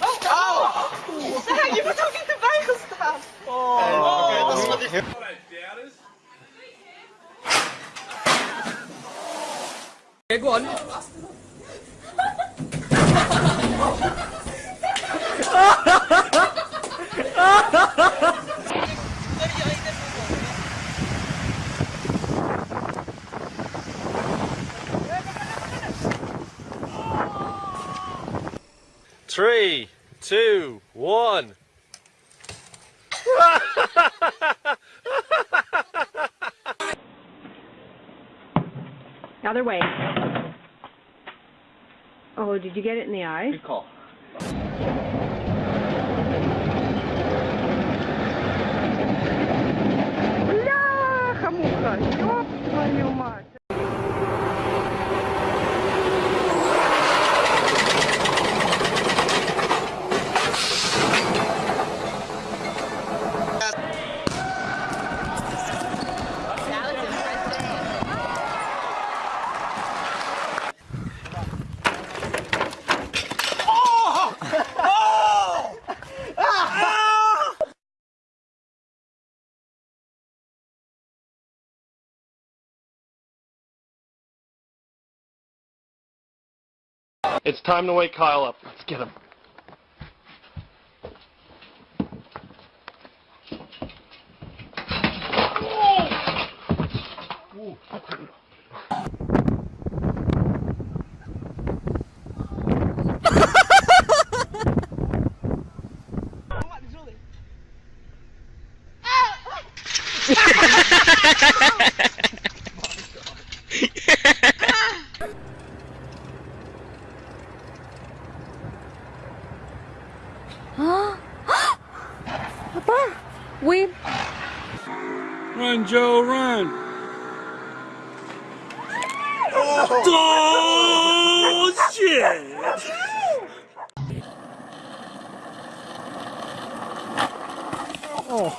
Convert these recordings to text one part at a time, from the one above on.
Oh, oh. Je moet ook niet erbij gaan staan. Oh. Oké, dat is wat ik... Big one. Ha ha ha! Three, two, one. Other way. Oh, did you get it in the eye? Good call. It's time to wake Kyle up. Let's get him. Wat We Run, Joe, run. Oh, shit. Oh.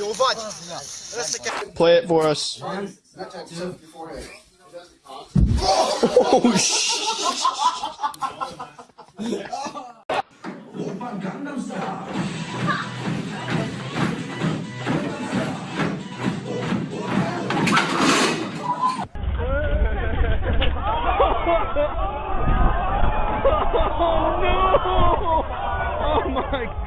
alright. Play it for us. Oh, shit. Oh my god!